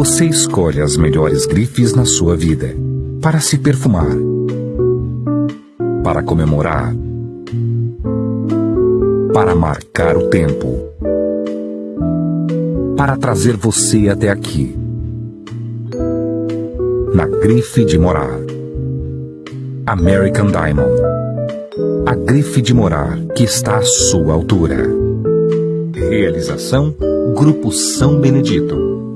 Você escolhe as melhores grifes na sua vida para se perfumar, para comemorar, para marcar o tempo, para trazer você até aqui. Na grife de morar. American Diamond. A grife de morar que está à sua altura. Realização Grupo São Benedito.